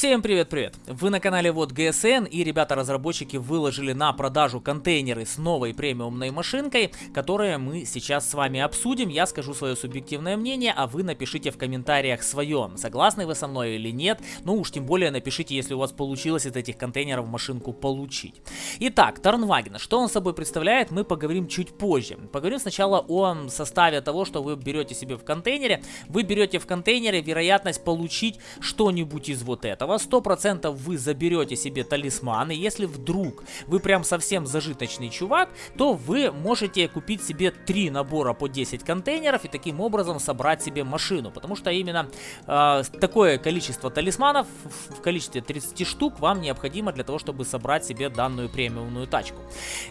Всем привет-привет! Вы на канале Вот ГСН и ребята-разработчики выложили на продажу контейнеры с новой премиумной машинкой, которые мы сейчас с вами обсудим. Я скажу свое субъективное мнение, а вы напишите в комментариях свое, согласны вы со мной или нет. Ну уж тем более напишите, если у вас получилось из этих контейнеров машинку получить. Итак, Торнваген, что он собой представляет, мы поговорим чуть позже. Поговорим сначала о составе того, что вы берете себе в контейнере. Вы берете в контейнере вероятность получить что-нибудь из вот этого этого 100% вы заберете себе талисман, и если вдруг вы прям совсем зажиточный чувак, то вы можете купить себе 3 набора по 10 контейнеров и таким образом собрать себе машину, потому что именно э, такое количество талисманов в количестве 30 штук вам необходимо для того, чтобы собрать себе данную премиумную тачку.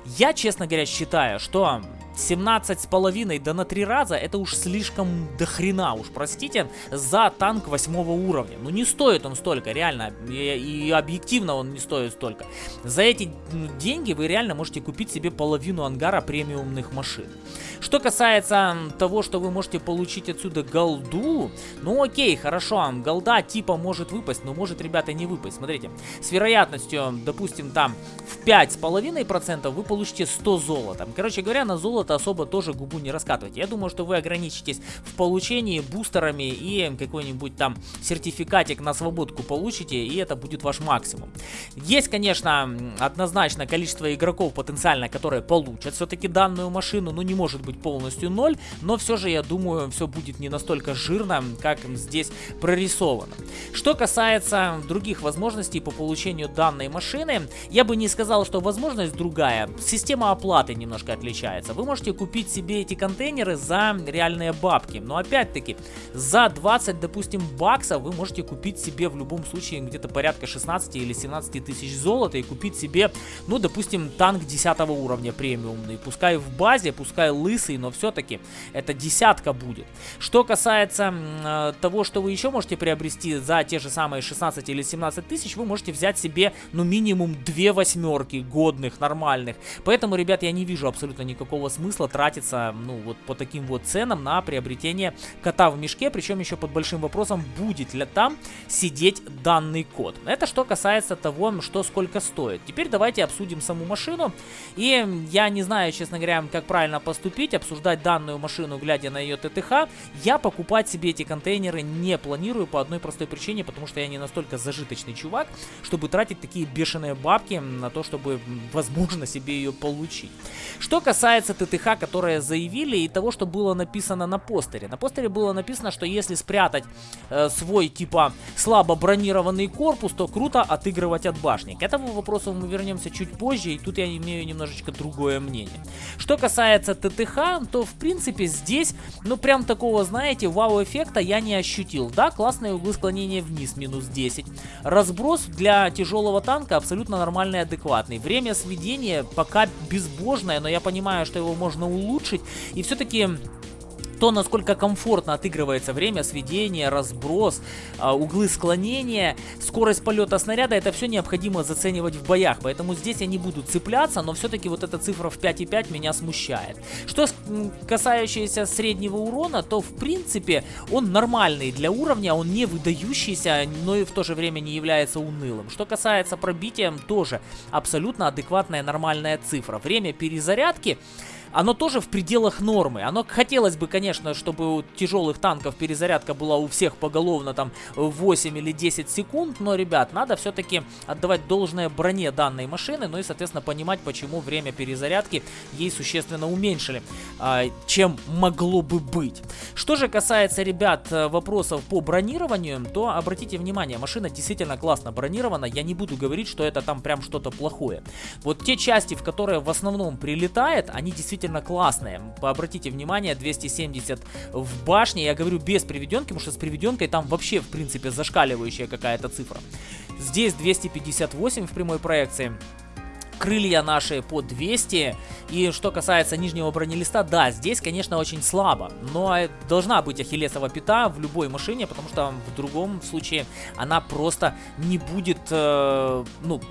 Я, честно говоря, считаю, что 17 с половиной да на 3 раза это уж слишком дохрена, уж простите, за танк 8 уровня. Ну не стоит он столько, реально, и, и объективно он не стоит столько. За эти деньги вы реально можете купить себе половину ангара премиумных машин. Что касается того, что вы можете получить отсюда голду, ну окей, хорошо, голда типа может выпасть, но может, ребята, не выпасть. Смотрите, с вероятностью, допустим, там в 5,5% вы получите 100 золота. Короче говоря, на золото особо тоже губу не раскатывайте. Я думаю, что вы ограничитесь в получении бустерами и какой-нибудь там сертификатик на свободку получите, и это будет ваш максимум. Есть, конечно, однозначно количество игроков потенциально, которые получат все-таки данную машину, но не может быть полностью ноль, но все же я думаю, все будет не настолько жирно, как здесь прорисовано. Что касается других возможностей по получению данной машины, я бы не сказал, что возможность другая. Система оплаты немножко отличается. Вы можете купить себе эти контейнеры за реальные бабки, но опять-таки за 20, допустим, баксов вы можете купить себе в любом случае где-то порядка 16 или 17 тысяч золота и купить себе, ну, допустим, танк 10 уровня премиумный, пускай в базе, пускай лыс лысый, но все-таки это десятка будет. Что касается э, того, что вы еще можете приобрести за те же самые 16 или 17 тысяч, вы можете взять себе, ну, минимум две восьмерки годных, нормальных. Поэтому, ребят, я не вижу абсолютно никакого смысла тратиться, ну, вот по таким вот ценам на приобретение кота в мешке, причем еще под большим вопросом, будет ли там сидеть данный код. Это что касается того, что сколько стоит. Теперь давайте обсудим саму машину. И я не знаю, честно говоря, как правильно поступить обсуждать данную машину, глядя на ее ТТХ, я покупать себе эти контейнеры не планирую по одной простой причине, потому что я не настолько зажиточный чувак, чтобы тратить такие бешеные бабки на то, чтобы, возможно, себе ее получить. Что касается ТТХ, которые заявили, и того, что было написано на постере. На постере было написано, что если спрятать э, свой, типа, слабо бронированный корпус, то круто отыгрывать от башни. К этому вопросу мы вернемся чуть позже, и тут я имею немножечко другое мнение. Что касается ТТХ, то в принципе здесь, ну прям такого, знаете, вау-эффекта я не ощутил. Да, классные углы склонения вниз, минус 10. Разброс для тяжелого танка абсолютно нормальный адекватный. Время сведения пока безбожное, но я понимаю, что его можно улучшить. И все-таки то, насколько комфортно отыгрывается время сведения, разброс, а, углы склонения, скорость полета снаряда, это все необходимо заценивать в боях. Поэтому здесь я не буду цепляться, но все-таки вот эта цифра в 5,5 меня смущает. Что касающееся среднего урона, то в принципе он нормальный для уровня, он не выдающийся, но и в то же время не является унылым. Что касается пробития, тоже абсолютно адекватная нормальная цифра. Время перезарядки оно тоже в пределах нормы. Оно хотелось бы, конечно, чтобы у тяжелых танков перезарядка была у всех поголовно там 8 или 10 секунд, но, ребят, надо все-таки отдавать должное броне данной машины, ну и, соответственно, понимать, почему время перезарядки ей существенно уменьшили, а, чем могло бы быть. Что же касается, ребят, вопросов по бронированию, то обратите внимание, машина действительно классно бронирована, я не буду говорить, что это там прям что-то плохое. Вот те части, в которые в основном прилетает, они действительно действительно классные. Обратите внимание, 270 в башне. Я говорю без приведенки, потому что с приведенкой там вообще, в принципе, зашкаливающая какая-то цифра. Здесь 258 в прямой проекции крылья наши по 200. И что касается нижнего бронелиста, да, здесь, конечно, очень слабо. Но должна быть ахиллесова пята в любой машине, потому что в другом случае она просто не будет, э, ну,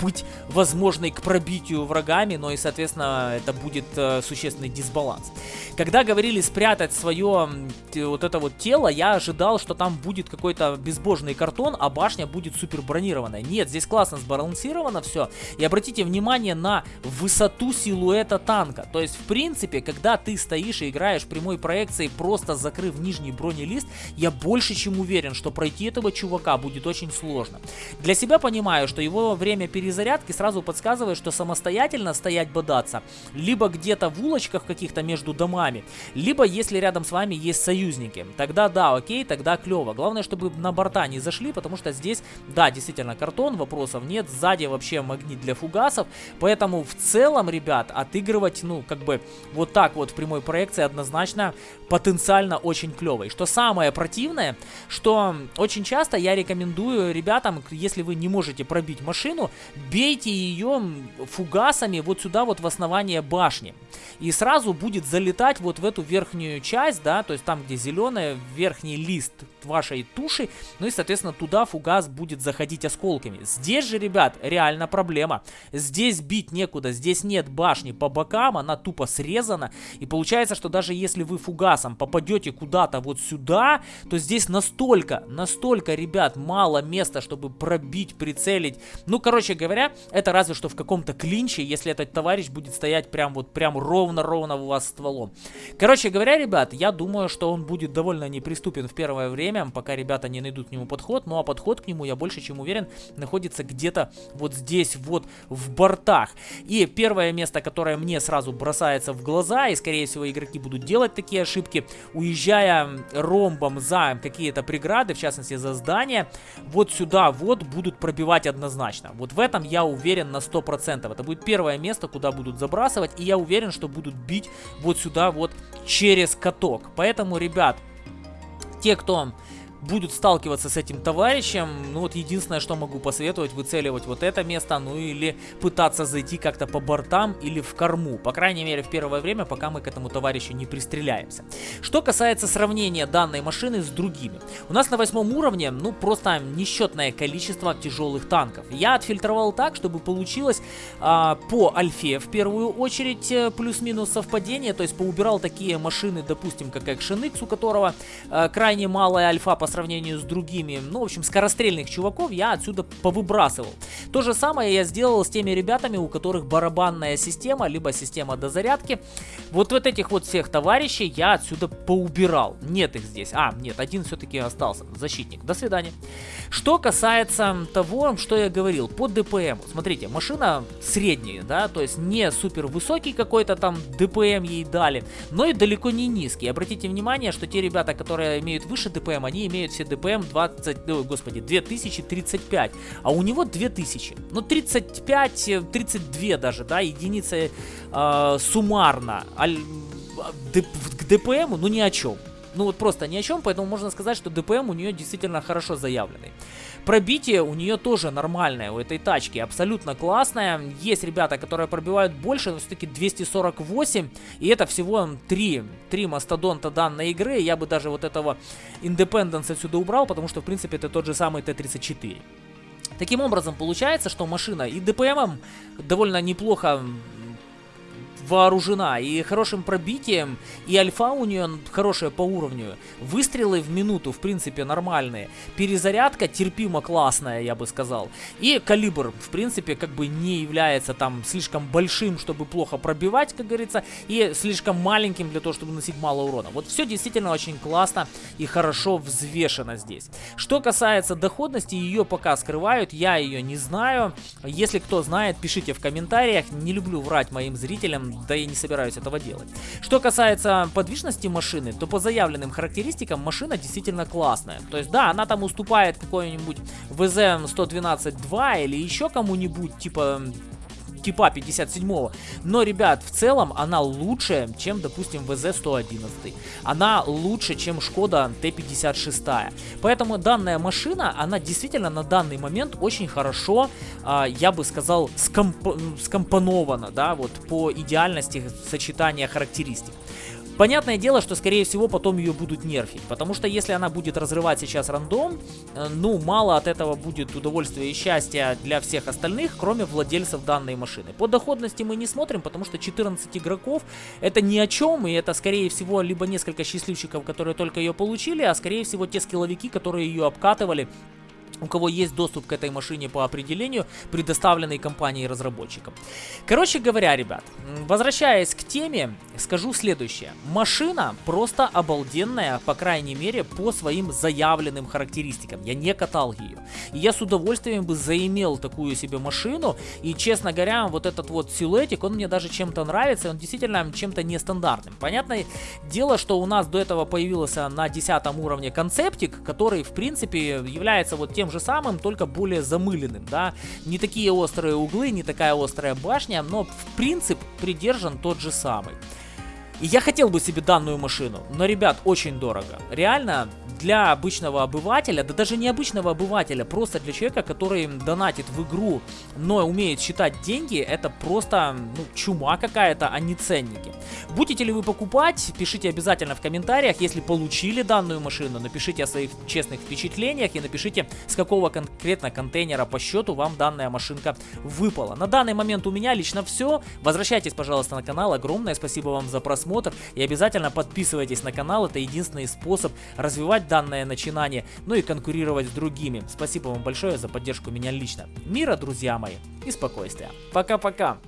быть возможной к пробитию врагами, но и, соответственно, это будет э, существенный дисбаланс. Когда говорили спрятать свое вот это вот тело, я ожидал, что там будет какой-то безбожный картон, а башня будет супер бронированная. Нет, здесь классно сбалансировано все. И обратите внимание на высоту силуэта танка. То есть, в принципе, когда ты стоишь и играешь прямой проекцией, просто закрыв нижний бронелист, я больше чем уверен, что пройти этого чувака будет очень сложно. Для себя понимаю, что его время перезарядки сразу подсказывает, что самостоятельно стоять бодаться, либо где-то в улочках каких-то между домами, либо если рядом с вами есть союзники. Тогда да, окей, тогда клево. Главное, чтобы на борта не зашли, потому что здесь, да, действительно картон, вопросов нет, сзади вообще магнит для фугасов, поэтому в целом, ребят, отыгрывать, ну, как бы вот так вот в прямой проекции однозначно потенциально очень клево. И что самое противное, что очень часто я рекомендую ребятам, если вы не можете пробить машину, бейте ее фугасами вот сюда вот в основание башни. И сразу будет залетать вот в эту верхнюю часть, да, то есть там, где зеленая, верхний лист вашей туши, ну и, соответственно, туда фугас будет заходить осколками. Здесь же, ребят, реально проблема. Здесь бить некуда, здесь нет башни по бокам, она тупо срезана, и получается, что даже если вы фугасом попадете куда-то вот сюда, то здесь настолько, настолько, ребят, мало места, чтобы пробить, прицелить. Ну, короче говоря, это разве что в каком-то клинче, если этот товарищ будет стоять прям вот, прям ровно-ровно у вас стволом. Короче говоря, ребят, я думаю, что он будет довольно неприступен в первое время, пока ребята не найдут к нему подход. Ну а подход к нему, я больше чем уверен, находится где-то вот здесь, вот в бортах. И первое место, которое мне сразу бросается в глаза, и скорее всего игроки будут делать такие ошибки, уезжая ромбом за какие-то преграды, в частности за здание, вот сюда вот будут пробивать однозначно. Вот в этом я уверен на 100%. Это будет первое место, куда будут забрасывать, и я уверен, что будут бить вот сюда вот через каток. Поэтому, ребят, те, кто будут сталкиваться с этим товарищем, ну вот единственное, что могу посоветовать, выцеливать вот это место, ну или пытаться зайти как-то по бортам или в корму. По крайней мере, в первое время, пока мы к этому товарищу не пристреляемся. Что касается сравнения данной машины с другими. У нас на восьмом уровне, ну просто несчетное количество тяжелых танков. Я отфильтровал так, чтобы получилось а, по альфе в первую очередь э, плюс-минус совпадение, то есть поубирал такие машины, допустим, как Action у которого а, крайне малая альфа по сравнению с другими, ну, в общем, скорострельных чуваков я отсюда повыбрасывал. То же самое я сделал с теми ребятами, у которых барабанная система, либо система дозарядки. Вот вот этих вот всех товарищей я отсюда поубирал. Нет их здесь. А, нет, один все-таки остался. Защитник. До свидания. Что касается того, что я говорил, по ДПМ. Смотрите, машина средняя, да, то есть не супер высокий какой-то там ДПМ ей дали, но и далеко не низкий. Обратите внимание, что те ребята, которые имеют выше ДПМ, они имеют имеют все ДПМ 20, ну, господи, 2035, а у него 2000. Ну, 35, 32 даже, да, единицы э, суммарно. Аль, к ДПМу, ну, ни о чем. Ну, вот просто ни о чем, поэтому можно сказать, что ДПМ у нее действительно хорошо заявленный. Пробитие у нее тоже нормальное, у этой тачки, абсолютно классное. Есть ребята, которые пробивают больше, но все-таки 248, и это всего 3, 3 мастодонта данной игры. Я бы даже вот этого Independence отсюда убрал, потому что, в принципе, это тот же самый Т-34. Таким образом, получается, что машина и ДПМом довольно неплохо вооружена и хорошим пробитием, и альфа у нее хорошая по уровню. Выстрелы в минуту, в принципе, нормальные. Перезарядка терпимо классная, я бы сказал. И калибр, в принципе, как бы не является там слишком большим, чтобы плохо пробивать, как говорится, и слишком маленьким для того, чтобы носить мало урона. Вот все действительно очень классно и хорошо взвешено здесь. Что касается доходности, ее пока скрывают, я ее не знаю. Если кто знает, пишите в комментариях. Не люблю врать моим зрителям, да я не собираюсь этого делать. Что касается подвижности машины, то по заявленным характеристикам машина действительно классная. То есть да, она там уступает какой-нибудь VZ-112-2 или еще кому-нибудь, типа типа 57-го. Но, ребят, в целом она лучше, чем, допустим, ВЗ-111. Она лучше, чем Шкода Т-56. Поэтому данная машина, она действительно на данный момент очень хорошо, а, я бы сказал, скомп скомпонована, да, вот по идеальности сочетания характеристик. Понятное дело, что скорее всего потом ее будут нерфить, потому что если она будет разрывать сейчас рандом, э, ну мало от этого будет удовольствия и счастья для всех остальных, кроме владельцев данной машины. По доходности мы не смотрим, потому что 14 игроков это ни о чем, и это скорее всего либо несколько счастливчиков, которые только ее получили, а скорее всего те скилловики, которые ее обкатывали у кого есть доступ к этой машине по определению, предоставленной компанией разработчикам. Короче говоря, ребят, возвращаясь к теме, скажу следующее. Машина просто обалденная, по крайней мере, по своим заявленным характеристикам. Я не катал ее. И я с удовольствием бы заимел такую себе машину. И, честно говоря, вот этот вот силуэтик, он мне даже чем-то нравится. Он действительно чем-то нестандартным. Понятное дело, что у нас до этого появился на 10 уровне концептик, который, в принципе, является вот тем же самым, только более замыленным, да. Не такие острые углы, не такая острая башня, но в принцип придержан тот же самый. И я хотел бы себе данную машину, но, ребят, очень дорого. Реально, для обычного обывателя, да даже не обычного обывателя, просто для человека, который донатит в игру, но умеет считать деньги, это просто ну, чума какая-то, а не ценники. Будете ли вы покупать, пишите обязательно в комментариях, если получили данную машину, напишите о своих честных впечатлениях и напишите, с какого конкретно контейнера по счету вам данная машинка выпала. На данный момент у меня лично все. Возвращайтесь, пожалуйста, на канал. Огромное спасибо вам за просмотр и обязательно подписывайтесь на канал. Это единственный способ развивать данное начинание, ну и конкурировать с другими. Спасибо вам большое за поддержку меня лично. Мира, друзья мои, и спокойствия. Пока-пока.